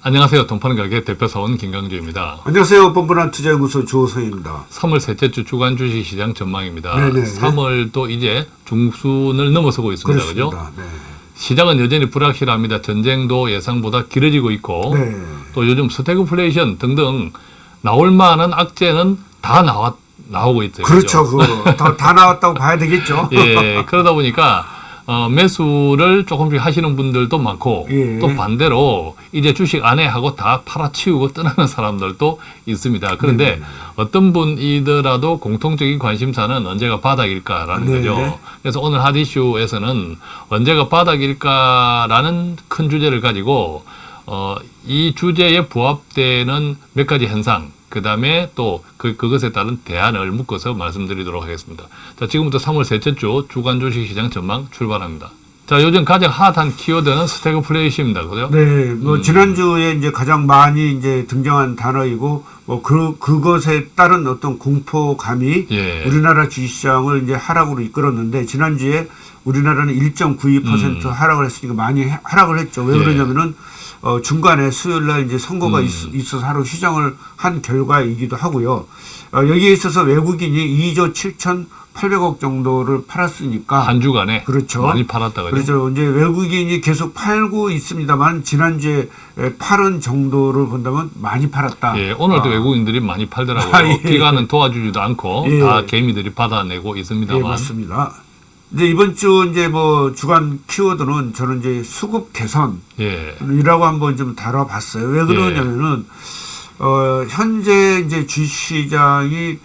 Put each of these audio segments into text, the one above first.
안녕하세요. 돈 파는 가게 대표사원 김강주입니다. 안녕하세요. 뻔뻔한 투자연구소 조성입니다. 3월 셋째 주 주간 주식시장 전망입니다. 네네. 3월도 이제 중순을 넘어서고 있습니다. 그렇습니다. 네. 시장은 여전히 불확실합니다. 전쟁도 예상보다 길어지고 있고 네. 또 요즘 스태그플레이션 등등 나올 만한 악재는 다 나와 나오고 있어요. 그렇죠. 그죠? 그거 다, 다 나왔다고 봐야 되겠죠. 예, 그러다 보니까 어, 매수를 조금씩 하시는 분들도 많고 예. 또 반대로 이제 주식 안에 하고 다 팔아치우고 떠나는 사람들도 있습니다. 그런데 네네. 어떤 분이더라도 공통적인 관심사는 언제가 바닥일까라는 네. 거죠. 그래서 오늘 핫이슈에서는 언제가 바닥일까라는 큰 주제를 가지고 어, 이 주제에 부합되는 몇 가지 현상, 그 다음에 또 그, 그것에 따른 대안을 묶어서 말씀드리도록 하겠습니다. 자, 지금부터 3월 셋째 주 주간 주식시장 전망 출발합니다. 자, 요즘 가장 핫한 키워드는 스태그플레이션입니다. 그죠? 네. 뭐 음. 지난주에 이제 가장 많이 이제 등장한 단어이고 뭐 그 그것에 따른 어떤 공포감이 예. 우리나라 주식시장을 이제 하락으로 이끌었는데 지난주에 우리나라는 1.92% 음. 하락을 했으니까 많이 하- 하락을 했죠. 왜 예. 그러냐면은 어, 중간에 수요일 날 이제 선거가 음. 있, 있어서 하루 휴장을 한 결과이기도 하고요. 어, 여기에 있어서 외국인이 2조 7,800억 정도를 팔았으니까 한 주간에 그렇죠. 많이 팔았다 그죠? 그렇죠. 이제 외국인이 계속 팔고 있습니다만 지난주에 에, 팔은 정도를 본다면 많이 팔았다. 예, 오늘도 아, 외국인들이 많이 팔더라고요. 아, 예. 기관은 도와주지도 않고 예. 다 개미들이 받아내고 예, 있습니다만. 맞습니다. 이제 이번 주 이제 뭐 주간 키워드는 저는 이제 수급 개선 이라고 예. 한번 좀 다뤄봤어요. 왜 그러냐면은 어 현재 이제 주시장이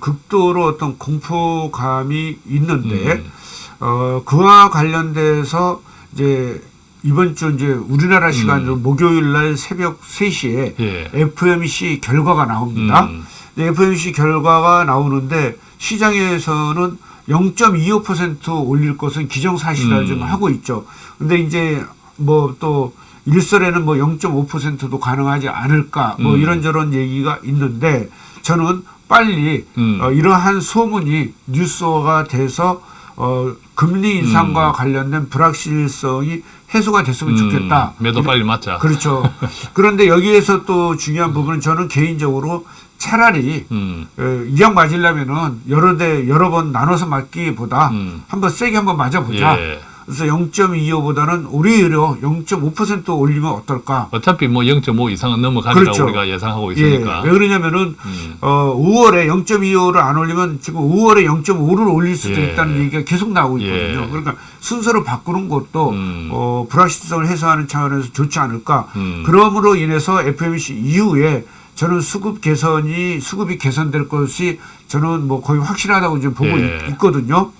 극도로 어떤 공포감이 있는데 음. 어 그와 관련돼서 이제 이번 주 이제 우리나라 시간으로 목요일 날 새벽 3시에 음. 예. FMC 결과가 나옵니다. 음. 네, FMC 결과가 나오는데 시장에서는 0.25% 올릴 것은 기정사실화 음. 좀 하고 있죠. 근데 이제 뭐 또 일설에는 뭐 0.5%도 가능하지 않을까 뭐 음. 이런저런 얘기가 있는데 저는 빨리 음. 어, 이러한 소문이 뉴스화가 돼서 어, 금리 인상과 관련된 불확실성이 해소가 됐으면 좋겠다. 음, 매도 빨리 맞자. 그렇죠. 그런데 여기에서 또 중요한 부분은 저는 개인적으로 차라리 음. 에, 이양 맞으려면은 여러 대 여러 번 나눠서 맞기보다 음. 한번 세게 한번 맞아보자. 예. 그래서 0.25보다는 오히려 0.5% 올리면 어떨까? 어차피 뭐 0.5 이상은 넘어가리라고 그렇죠. 우리가 예상하고 예. 있으니까. 왜 그러냐면은 음. 어 5월에 0.25를 안 올리면 지금 5월에 0.5를 올릴 수도 예. 있다는 얘기가 계속 나오고 있거든요. 예. 그러니까 순서를 바꾸는 것도 음. 어, 불확실성을 해소하는 차원에서 좋지 않을까. 음. 그러므로 인해서 FMC 이후에 저는 수급 개선이 수급이 개선될 것이 저는 뭐 거의 확실하다고 지금 보고 예. 있, 있거든요.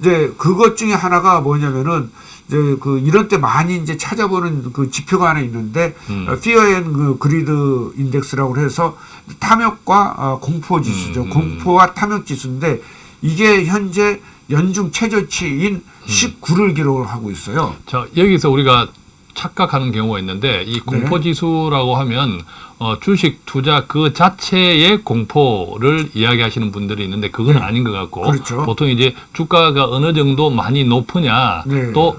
이제 그것 중에 하나가 뭐냐면은 이제 그 이런 때 많이 이제 찾아보는 그 지표가 하나 있는데 음. 어, 피어 앤그 그리드 인덱스라고 해서 탐욕과 어, 공포 지수죠. 음. 공포와 탐욕 지수인데 이게 현재 연중 최저치인 음. 19를 기록을 하고 있어요. 자, 여기서 우리가 착각하는 경우가 있는데 네. 이 공포 지수라고 하면 어, 주식 투자 그 자체의 공포를 이야기하시는 분들이 있는데 그건 네. 아닌 것 같고 그렇죠. 보통 이제 주가가 어느 정도 많이 높으냐 네. 또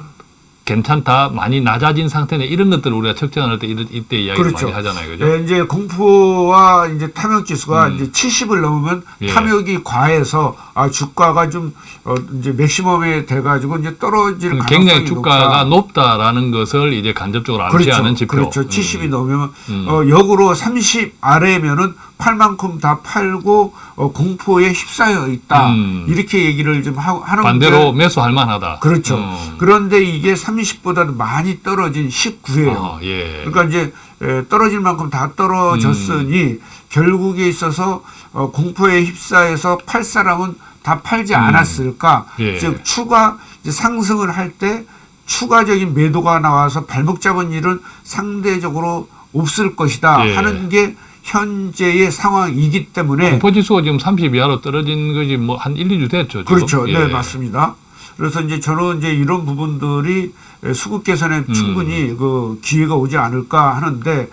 괜찮다 많이 낮아진 상태냐 이런 것들을 우리가 측정할 때 이때, 이때 이야기를 그렇죠. 많이 하잖아요, 그죠? 예, 이제 공포와 이제 탐욕 지수가 음. 이제 70을 넘으면 예. 탐욕이 과해서 아 주가가 좀 어, 이제 맥시멈에 돼가지고 이제 떨어질 가능성이 굉장히 주가가 높다. 높다 라는 것을 이제 간접적으로 그렇죠. 암시하는 지표. 그렇죠. 음. 70이 넘으면 음. 어, 역으로 30 아래면은 팔 만큼 다 팔고 어, 공포에 휩싸여 있다. 음. 이렇게 얘기를 좀 하, 하는 반대로 게 매수할 만하다. 그렇죠. 음. 그런데 이게 30보다도 많이 떨어진 19예요. 아, 예. 그러니까 이제 에, 떨어질 만큼 다 떨어졌으니 음. 결국에 있어서 어, 공포에 휩싸여서 팔 사람은 다 팔지 않았을까? 음. 예. 즉 추가 이제 상승을 할 때 추가적인 매도가 나와서 발목 잡은 일은 상대적으로 없을 것이다 예. 하는 게 현재의 상황이기 때문에 공포 지수가 지금 30 이하로 떨어진 것이 뭐 한 1, 2주 됐죠. 지금? 그렇죠. 예. 네, 맞습니다. 그래서 이제 저는 이제 이런 부분들이 수급 개선에 음. 충분히 그 기회가 오지 않을까 하는데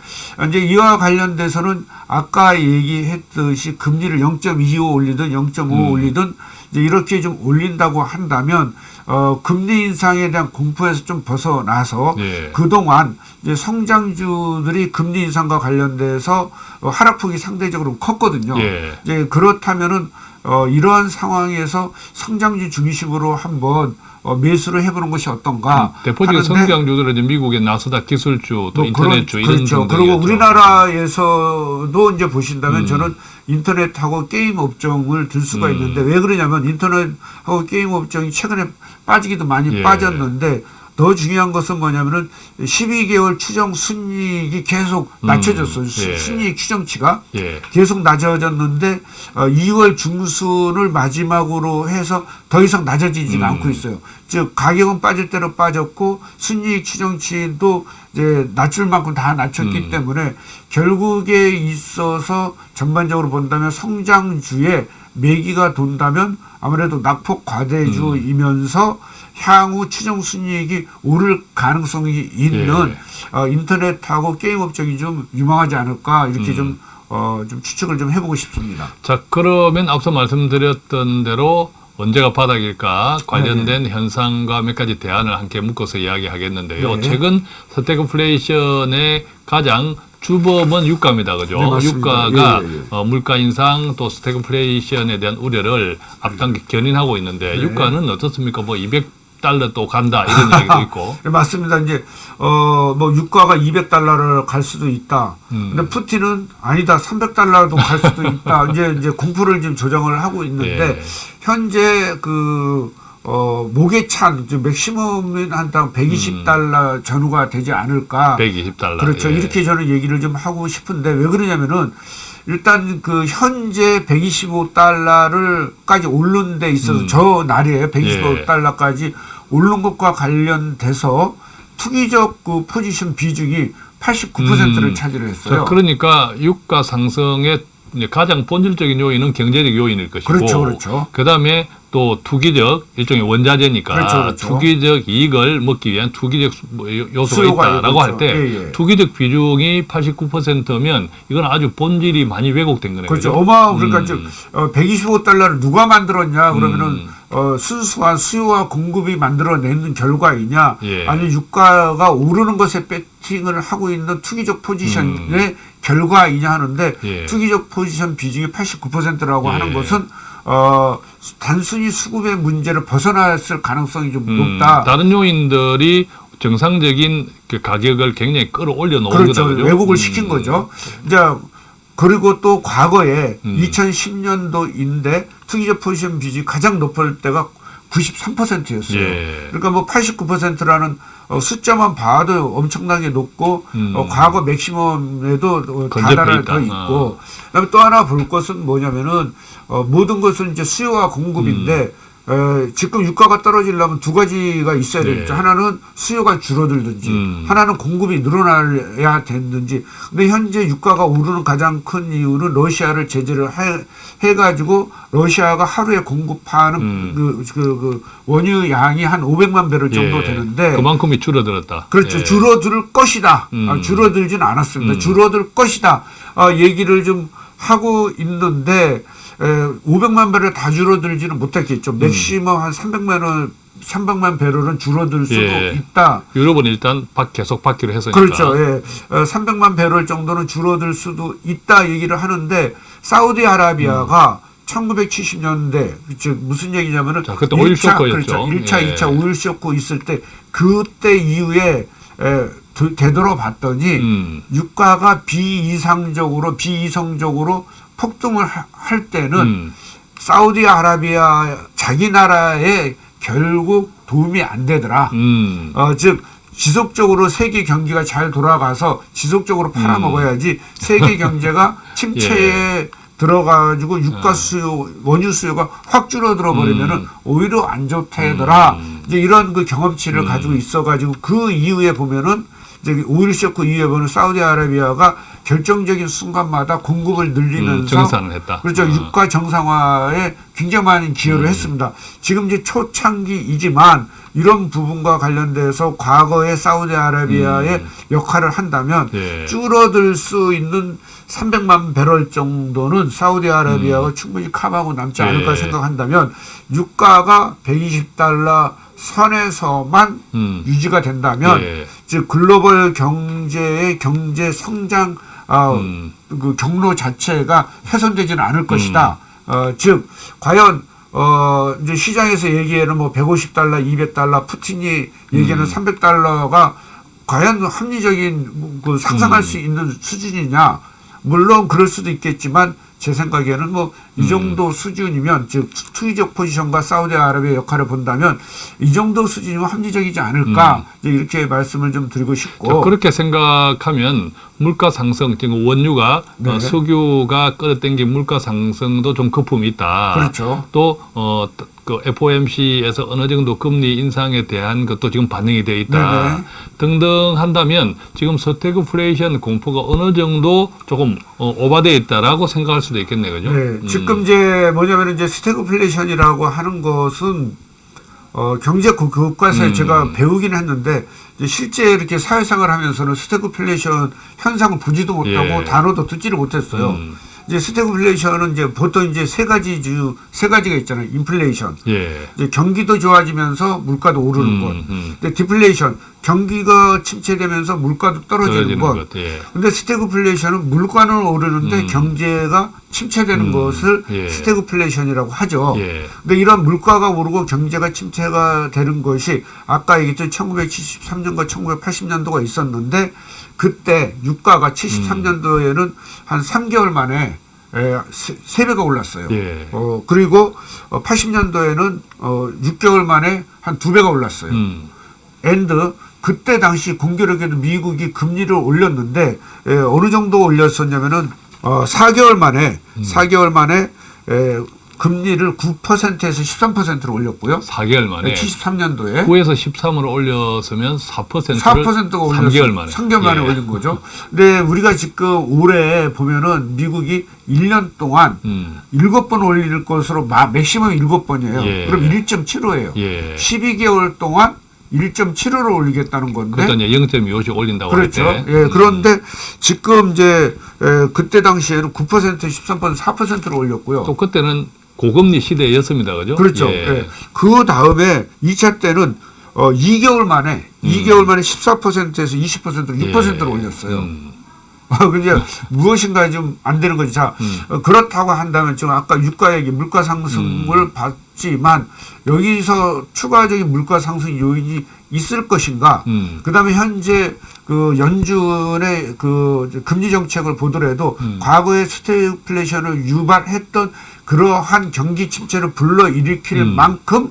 이제 이와 관련돼서는 아까 얘기했듯이 금리를 0.25 올리든 0.5 음. 올리든 이렇게 좀 올린다고 한다면 어, 금리 인상에 대한 공포에서 좀 벗어나서 예. 그동안 이제 성장주들이 금리 인상과 관련돼서 어, 하락폭이 상대적으로 컸거든요. 예. 이제 그렇다면은 어, 이러한 상황에서 성장주 중심으로 한번 어, 매수를 해보는 것이 어떤가. 대표적인 하는데 성장주들은 이제 미국의 나스닥 기술주 또 뭐 인터넷주 그런- 이런 그렇죠. 그리고 우리나라에서도 이제 보신다면 음. 저는 인터넷하고 게임 업종을 들 수가 음. 있는데 왜 그러냐면 인터넷하고 게임 업종이 최근에 빠지기도 많이 예. 빠졌는데 더 중요한 것은 뭐냐면은 12개월 추정 순이익이 계속 음. 낮춰졌어요. 수- 예. 순이익 추정치가 예. 계속 낮아졌는데 어, 2월 중순을 마지막으로 해서 더 이상 낮아지지 음. 않고 있어요. 즉 가격은 빠질 대로 빠졌고 순이익 추정치도 이제 낮출 만큼 다 낮췄기 음. 때문에 결국에 있어서 전반적으로 본다면 성장주에 매기가 돈다면 아무래도 낙폭 과대주이면서 향후 추정 순이익이 오를 가능성이 있는 예. 어, 인터넷하고 게임 업종이 좀 유망하지 않을까 이렇게 음. 좀, 어, 좀 추측을 좀 해보고 싶습니다. 자, 그러면 앞서 말씀드렸던 대로 언제가 바닥일까 관련된 현상과 몇 가지 대안을 함께 묶어서 이야기하겠는데요. 네. 최근 스태그플레이션의 가장 주범은 유가입니다. 그죠? 네. 유가가 예, 예, 예. 어, 물가 인상 또 스태그플레이션에 대한 우려를 앞당겨 견인하고 있는데 네. 유가는 어떻습니까? 뭐 200달러 또 간다 이런 얘기도 있고. 네, 맞습니다. 이제 어 뭐 유가가 200달러를 갈 수도 있다. 음. 근데 푸틴은 아니다 300달러도 갈 수도 있다. 이제 이제 공포를 지금 조정을 하고 있는데 예. 현재 그 어, 목에 찬, 즉 맥시멈은 한 당 120달러 전후가 되지 않을까. 120달러. 그렇죠. 예. 이렇게 저는 얘기를 좀 하고 싶은데 왜 그러냐면은 일단 그 현재 125달러를까지 오른 데 있어서 음. 저 날이에요. 예. 125달러까지 오른 것과 관련돼서 투기적 그 포지션 비중이 89%를 음. 차지를 했어요. 자, 그러니까 유가 상승의 이제 가장 본질적인 요인은 경제적 요인일 것이고 그렇죠, 그렇죠. 그다음에 또 투기적 일종의 원자재니까 그렇죠, 그렇죠. 투기적 이익을 먹기 위한 투기적 수- 뭐 요- 요소가 있다라고 그렇죠. 할때 예, 예. 투기적 비중이 89%면 이건 아주 본질이 많이 왜곡된 거네요. 그렇죠. 어마 그러니까 음. 즉 어, 125달러를 누가 만들었냐 그러면은 음. 어, 순수한 수요와 공급이 만들어내는 결과이냐 예. 아니 유가가 오르는 것에 배팅을 하고 있는 투기적 포지션의 결과이냐 하는데 음. 예. 투기적 포지션 비중이 89%라고 예. 하는 것은 어, 단순히 수급의 문제를 벗어났을 가능성이 좀 음, 높다. 다른 요인들이 정상적인 그 가격을 굉장히 끌어올려 놓은 그렇죠. 거다. 그죠? 왜곡을 음. 시킨 거죠. 이제 그리고 또 과거에 음. 2010년도인데 투기적 포지션 비중이 가장 높을 때가 93%였어요. 예. 그러니까 뭐 89%라는 어, 숫자만 봐도 엄청나게 높고 음. 어, 과거 맥시멈에도 있다. 더 있고 그다음에 또 하나 볼 것은 뭐냐면은 어, 모든 것은 이제 수요와 공급인데 에, 지금 유가가 떨어지려면 두 가지가 있어야 네. 되겠죠. 하나는 수요가 줄어들든지 음. 하나는 공급이 늘어나야 되는지. 근데 현재 유가가 오르는 가장 큰 이유는 러시아를 제재를 해, 해가지고 러시아가 하루에 공급하는 음. 그, 그, 그 원유 양이 한 500만 배럴 정도 예. 되는데 그만큼이 줄어들었다. 그렇죠. 예. 줄어들 것이다. 음. 아, 줄어들진 않았습니다. 음. 줄어들 것이다. 아, 얘기를 좀 하고 있는데 에, 500만 배럴 다 줄어들지는 못했겠죠. 음. maximum 한 300만 원, 300만 배럴은 줄어들 수도 예. 있다. 유럽은 일단 박- 계속 받기로 했으니까. 그렇죠. 예. 어, 300만 배럴 정도는 줄어들 수도 있다 얘기를 하는데 사우디아라비아가 1970년대 즉 무슨 얘기냐면은 자, 그때 오일 쇼크였죠. 그렇죠. 1차, 예. 2차 오일 쇼크 있을 때 그때 이후에 에, 도- 되돌아봤더니 음. 유가가 비이상적으로 비이성적으로 폭등을 하- 할 때는 음. 사우디아라비아 자기 나라에 결국 도움이 안 되더라. 음. 어, 즉 지속적으로 세계 경기가 잘 돌아가서 지속적으로 팔아먹어야지 세계 경제가 침체에 들어가지고 유가 수요, 원유 수요가 확 줄어들어 버리면은 음. 오히려 안 좋다더라. 음. 이제 이런 그 경험치를 음. 가지고 있어가지고 그 이후에 보면은 이제 오일 쇼크 이후에 보면 사우디아라비아가 결정적인 순간마다 공급을 늘리면서 음, 했다. 그렇죠. 어. 유가 정상화에 굉장히 많은 기여를 음. 했습니다. 지금 이제 초창기이지만 이런 부분과 관련돼서 과거의 사우디아라비아의 역할을 한다면 예. 줄어들 수 있는 300만 배럴 정도는 사우디아라비아가 충분히 커버하고 남지 않을까 음. 예. 생각한다면 유가가 120달러 선에서만 음. 유지가 된다면 예. 즉 글로벌 경제의 경제 성장 아, 음. 그 경로 자체가 훼손되지는 않을 것이다. 어, 즉 과연 어 이제 시장에서 얘기하는 뭐 150달러, 200달러, 푸틴이 얘기하는 음. 300달러가 과연 합리적인 그 상상할 음. 수 있는 수준이냐? 물론 그럴 수도 있겠지만 제 생각에는 뭐이 음. 정도 수준이면 즉 투기적 포지션과 사우디아라비아 역할을 본다면 이 정도 수준이면 합리적이지 않을까 이제 이렇게 말씀을 좀 드리고 자, 싶고 그렇게 생각하면 물가 상승, 지금 원유가 네. 어, 석유가 끌어당긴 물가 상승도 좀 거품이 있다. 그렇죠. 또 어, 그 FOMC에서 어느 정도 금리 인상에 대한 것도 지금 반영이 돼 있다. 네네. 등등 한다면 지금 스태그플레이션 공포가 어느 정도 조금 어, 오바돼 있다라고 생각할 수도 있겠네, 그죠? 네, 음. 지금 이제 뭐냐면 이제 스태그플레이션이라고 하는 것은 어, 경제 그- 교과서에 음. 제가 배우긴 했는데 이제 실제 이렇게 사회생활 하면서는 스태그플레이션 현상을 보지도 못하고 예. 단어도 듣지를 못했어요. 음. 이제 스태그플레이션은 이제 보통 이제 세 가지 주 세 가지가 있잖아요. 인플레이션. 예. 이제 경기도 좋아지면서 물가도 오르는 음, 것. 음. 근데 디플레이션. 경기가 침체되면서 물가도 떨어지는, 떨어지는 것. 것. 예. 근데 스태그플레이션은 물가는 오르는데 음. 경제가 침체되는 음, 것을 예. 스태그플레이션이라고 하죠. 예. 근데 이런 물가가 오르고 경제가 침체가 되는 것이 아까 얘기했던 1973년과 1980년도가 있었는데 그때 유가가 73년도에는 한 3개월 만에 에, 세, 세 배가 올랐어요. 예. 어, 그리고 어, 80년도에는 어, 6개월 만에 한두 배가 올랐어요. 음. And 그때 당시 공교롭게도 미국이 금리를 올렸는데 에, 어느 정도 올렸었냐면은 어, 4개월 만에 음. 4개월 만에 에, 금리를 9%에서 13%로 올렸고요. 4개월 만에 73년도에 9에서 13으로 올렸으면 4%를 4%가 올렸어요. 3개월 만에 3개월 만에 예. 올린 거죠. 근데 우리가 지금 올해 보면은 미국이 1년 동안 음. 일곱 번 올릴 것으로 마, 맥시멈 일곱 번이에요. 예. 그럼 1.75예요. 예. 12개월 동안 1.75로 올리겠다는 건데 이제 0.25씩 올린다고 네? 그렇죠. 예, 그런데 지금 이제 에, 그때 당시에는 9% 13% 4%로 올렸고요. 또 그때는 고금리 시대였습니다. 그죠? 그렇죠. 예. 예. 그 다음에 2차 때는 어, 2개월 만에 2개월 만에 14%에서 20%로 6%로 예. 올렸어요. 음. 아, 근데 무엇인가 좀 안 되는 거지. 자, 음. 어, 그렇다고 한다면 지금 아까 유가 얘기, 물가 상승을 음. 봤지만 여기서 추가적인 물가 상승 요인이 있을 것인가? 음. 그다음에 현재 그 연준의 그 금리 정책을 보더라도 음. 과거에 스태그플레이션을 유발했던 그러한 경기 침체를 불러 일으킬 음. 만큼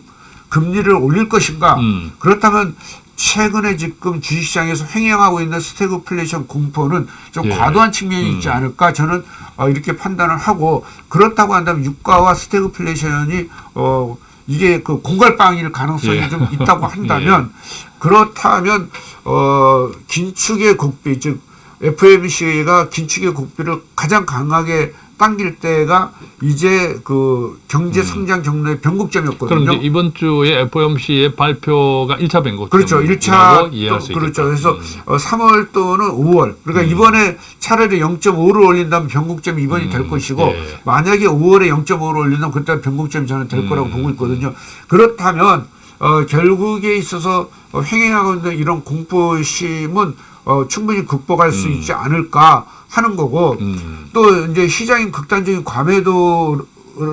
금리를 올릴 것인가? 음. 그렇다면 최근에 지금 주식시장에서 횡행하고 있는 스태그플레이션 공포는 좀 예. 과도한 측면이 있지 음. 않을까 저는 어, 이렇게 판단을 하고 그렇다고 한다면 유가와 스태그플레이션이 어 이게 그 공갈빵일 가능성이 예. 좀 있다고 한다면 그렇다면 어 긴축의 국비 즉 FMC가 긴축의 국비를 가장 강하게 당길 때가 이제 그 경제 성장 경로의 음. 그럼 변곡점이었거든요. 이제 이번 주에 FOMC의 발표가 1차 변곡. 그렇죠. 1차 이해할 수 그렇죠. 그래서 음. 어, 3월 또는 5월. 그러니까 음. 이번에 차라리 0.5를 올린다면 변곡점이 이번이 음, 될 것이고 예. 만약에 5월에 0.5를 올린다면 그때 변곡점이 저는 될 거라고 음. 보고 있거든요. 그렇다면 어, 결국에 있어서 어, 횡행하고 있는 이런 공포심은 어, 충분히 극복할 수 음. 있지 않을까 하는 거고 음. 또 이제 시장인 극단적인 과매도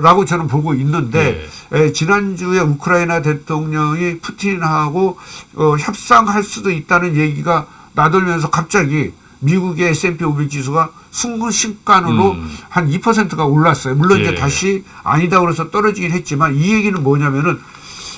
라고 저는 보고 있는데 네. 에, 지난주에 우크라이나 대통령이 푸틴하고 어, 협상할 수도 있다는 얘기가 나돌면서 갑자기 미국의 S&P 500 지수가 순간순간으로 음. 한 2%가 올랐어요. 물론 이제 예. 다시 아니다 그래서 떨어지긴 했지만 이 얘기는 뭐냐면은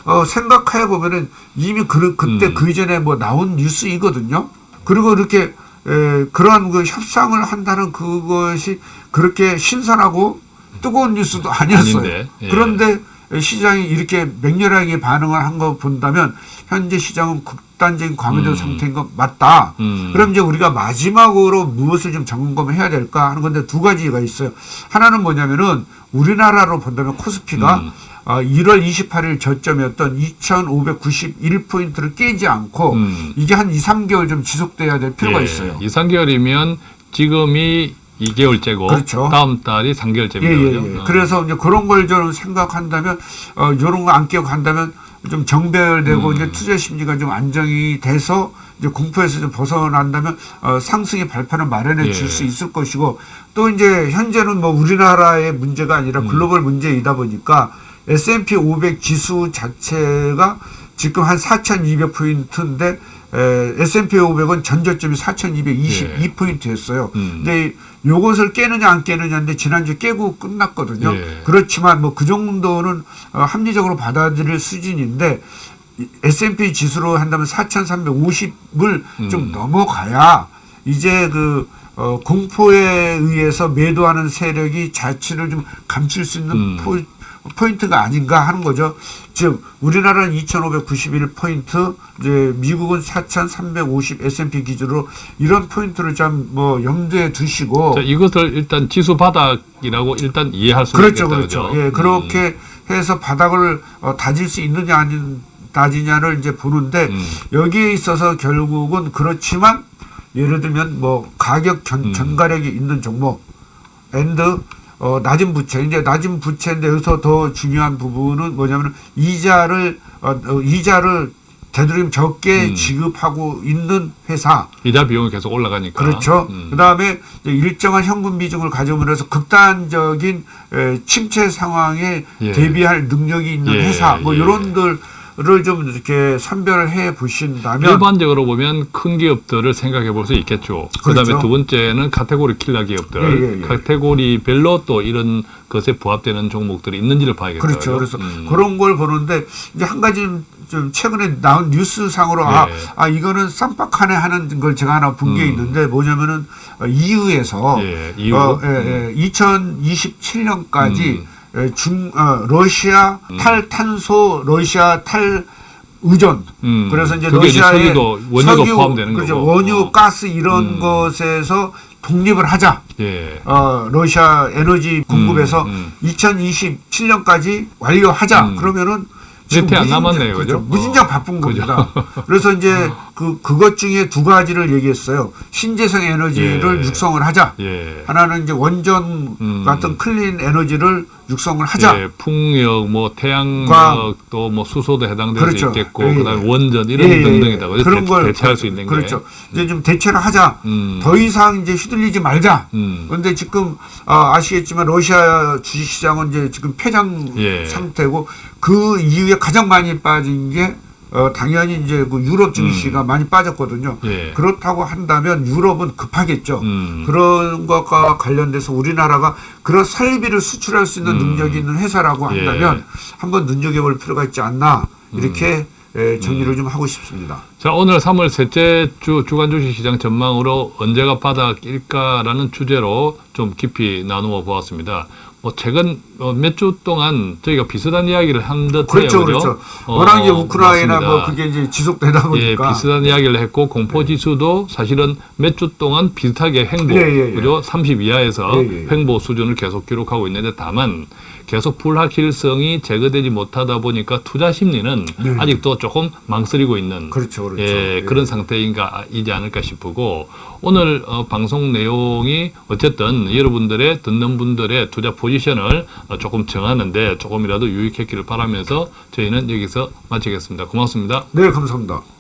어, 생각해 보면은 이미 그, 그때 음. 그 이전에 뭐 나온 뉴스이거든요. 그리고 이렇게 에, 그러한 그 협상을 한다는 그것이 그렇게 신선하고 뜨거운 뉴스도 아니었어요. 예. 그런데 시장이 이렇게 맹렬하게 반응을 한 거 본다면 현재 시장은 극단적인 과매도 음. 상태인 건 맞다. 음. 그럼 이제 우리가 마지막으로 무엇을 좀 점검을 해야 될까 하는 건데 두 가지가 있어요. 하나는 뭐냐면은 우리나라로 본다면 코스피가 음. 어, 1월 28일 저점이었던 2,591포인트를 깨지 않고 음. 이게 한 2, 3개월 좀 지속돼야 될 필요가 예, 있어요. 2, 3개월이면 지금이 2개월째고 그렇죠. 다음 달이 3개월째입니다. 예, 예? 예. 어. 그래서 이제 그런 걸좀 생각한다면 어, 이런 거안 간다면 좀 정배열되고 음. 이제 투자 심리가 좀 안정이 돼서 이제 공포에서 좀 벗어난다면 어, 상승의 발판을 마련해 줄 예. 수 있을 것이고 또 이제 현재는 뭐 우리나라의 문제가 아니라 음. 글로벌 문제이다 보니까 S&P 500 지수 자체가 지금 한 4,200포인트인데 에, S&P 500은 전저점이 4,222포인트였어요. 음. 근데 요것을 깨느냐 안 깨느냐인데 지난주 깨고 끝났거든요. 예. 그렇지만 뭐 그 정도는 어, 합리적으로 받아들일 수준인데 이 S&P 지수로 한다면 4,350을 좀 음. 넘어가야 이제 그 어, 공포에 의해서 매도하는 세력이 자취를 좀 감출 수 있는 음. 포, 포인트가 아닌가 하는 거죠. 즉 우리나라는 2,591포인트, 이제 미국은 4,350 S&P 기준으로 이런 포인트를 좀 뭐 염두에 두시고 자, 이것을 일단 지수 바닥이라고 일단 이해할 수 그렇죠, 있겠다. 그렇죠. 그죠? 예, 음. 그렇게 해서 바닥을 어, 다질 수 있느냐 아닌 다지냐를 이제 보는데 음. 여기에 있어서 결국은 그렇지만 예를 들면 뭐 가격 전, 음. 전가력이 있는 종목 and 어, 낮은 부채 이제 낮은 부채인데 여기서 더 중요한 부분은 뭐냐면 이자를 어, 어, 이자를 되도록 적게 음. 지급하고 있는 회사 이자 비용이 계속 올라가니까. 그렇죠. 음. 그다음에 일정한 현금 비중을 가져오면서 극단적인 에, 침체 상황에 예. 대비할 능력이 있는 예, 회사 뭐 예. 이런 들을 좀 이렇게 선별을 해 보신다면 일반적으로 보면 큰 기업들을 생각해 볼 수 있겠죠. 그 그렇죠. 다음에 두 번째는 카테고리 킬러 기업들. 예, 예, 예. 카테고리별로 또 이런 것에 부합되는 종목들이 있는지를 봐야겠죠. 그렇죠. 그래서 음. 그런 걸 보는데 이제 한 가지 좀 최근에 나온 뉴스상으로 아, 예. 아 이거는 쌈박하네 하는 걸 제가 하나 본게 음. 있는데 뭐냐면은 어, EU에서 예, 이후. 어, 예, 예, 2027년까지 음. 중 어, 러시아 탈탄소 러시아 탈 의존 음. 그래서 이제 이제 러시아의 석유도, 원유도 포함되는 그렇죠. 거고. 원유 어. 가스 이런 음. 것에서 독립을 하자. 예. 어, 러시아 에너지 공급에서 음, 2027년까지 완료하자. 음. 그러면 몇해안 무진장- 남았네요, 그렇죠. 그죠? 무진장 어. 바쁜? 겁니다. 그래서 이제 그 그것 중에 두 가지를 얘기했어요. 신재생 에너지를 예. 육성을 하자. 예. 하나는 이제 원전 음. 같은 클린 에너지를 육성을 하자. 예, 풍력, 뭐 태양력, 과- 또뭐 수소도 해당될 그렇죠. 수 있겠고, 예, 그다음에 예. 원전 이런 예, 예, 등등이다. 그런 대, 걸 대체할 수 있는 그렇죠. 게. 이제 좀 대체를 하자. 음. 더 이상 이제 휘둘리지 말자. 음. 그런데 지금 아, 아시겠지만 러시아 주식시장은 이제 지금 폐장 예. 상태고 그 이후에 가장 많이 빠진 게 어, 당연히 이제 그 유럽 증시가 많이 빠졌거든요. 음. 예. 그렇다고 한다면 유럽은 급하겠죠. 음. 그런 것과 관련돼서 우리나라가 그런 설비를 수출할 수 있는 음. 능력이 있는 회사라고 예. 한다면 한번 눈여겨볼 필요가 있지 않나 이렇게 음. 에, 정리를 좀 하고 싶습니다. 자, 오늘 3월 셋째 주 주간 주식 시장 전망으로 언제가 바닥일까라는 주제로 좀 깊이 나누어 보았습니다. 뭐 최근 몇 주 동안 저희가 비슷한 이야기를 한 듯해요. 그렇죠, 그죠? 그렇죠. 어, 워낙 이제 우크라이나 맞습니다. 뭐 그게 이제 지속되다 예, 보니까 네. 비슷한 이야기를 했고 공포 지수도 사실은 몇 주 동안 비슷하게 횡보, 예, 예, 예. 그죠? 30 이하에서 예, 예, 예. 횡보 수준을 계속 기록하고 있는데 다만 계속 불확실성이 제거되지 못하다 보니까 투자 심리는 네. 아직도 조금 망설이고 있는 그렇죠, 그렇죠. 예, 예. 그런 상태인가 이지 않을까 싶고 오늘 어, 방송 내용이 어쨌든 여러분들의 듣는 분들의 투자 포지션을 어, 조금 정하는데 조금이라도 유익했기를 바라면서 저희는 여기서 마치겠습니다. 고맙습니다. 네, 감사합니다.